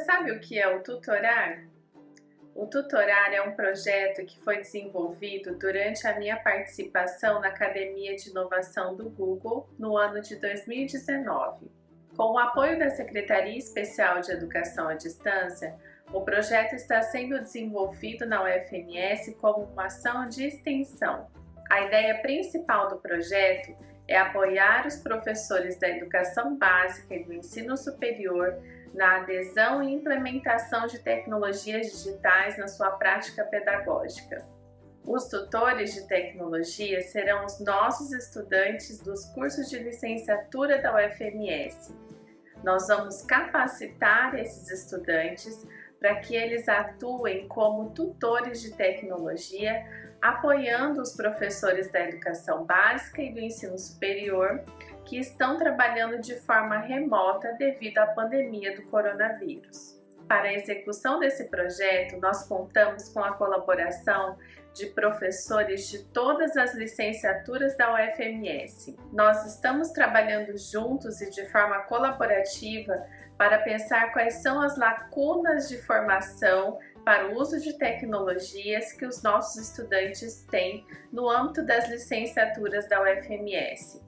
sabe o que é o tutorar? O Tutorar é um projeto que foi desenvolvido durante a minha participação na Academia de Inovação do Google no ano de 2019. Com o apoio da Secretaria Especial de Educação à Distância, o projeto está sendo desenvolvido na UFMS como uma ação de extensão. A ideia principal do projeto é apoiar os professores da educação básica e do ensino superior na adesão e implementação de tecnologias digitais na sua prática pedagógica. Os tutores de tecnologia serão os nossos estudantes dos cursos de licenciatura da UFMS. Nós vamos capacitar esses estudantes para que eles atuem como tutores de tecnologia, apoiando os professores da educação básica e do ensino superior que estão trabalhando de forma remota devido à pandemia do coronavírus. Para a execução desse projeto, nós contamos com a colaboração de professores de todas as licenciaturas da UFMS. Nós estamos trabalhando juntos e de forma colaborativa para pensar quais são as lacunas de formação para o uso de tecnologias que os nossos estudantes têm no âmbito das licenciaturas da UFMS.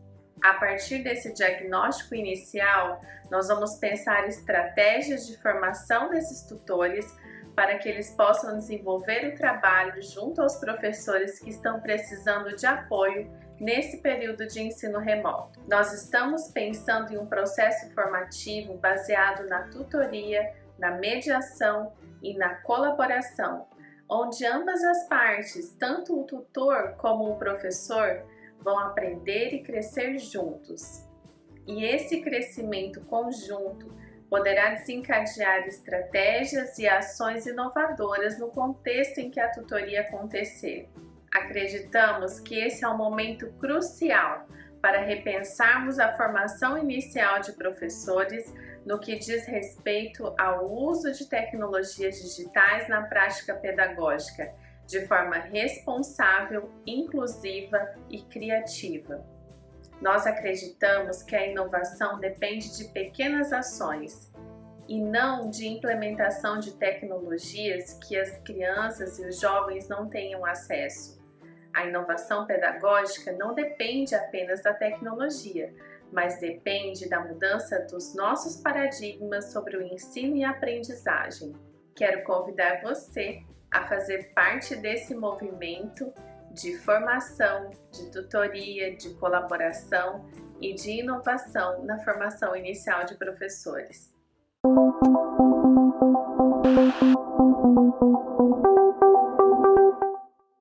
A partir desse diagnóstico inicial, nós vamos pensar estratégias de formação desses tutores para que eles possam desenvolver o trabalho junto aos professores que estão precisando de apoio nesse período de ensino remoto. Nós estamos pensando em um processo formativo baseado na tutoria, na mediação e na colaboração, onde ambas as partes, tanto o tutor como o professor, vão aprender e crescer juntos. E esse crescimento conjunto poderá desencadear estratégias e ações inovadoras no contexto em que a tutoria acontecer. Acreditamos que esse é um momento crucial para repensarmos a formação inicial de professores no que diz respeito ao uso de tecnologias digitais na prática pedagógica de forma responsável, inclusiva e criativa. Nós acreditamos que a inovação depende de pequenas ações e não de implementação de tecnologias que as crianças e os jovens não tenham acesso. A inovação pedagógica não depende apenas da tecnologia, mas depende da mudança dos nossos paradigmas sobre o ensino e aprendizagem. Quero convidar você a fazer parte desse movimento de formação, de tutoria, de colaboração e de inovação na formação inicial de professores.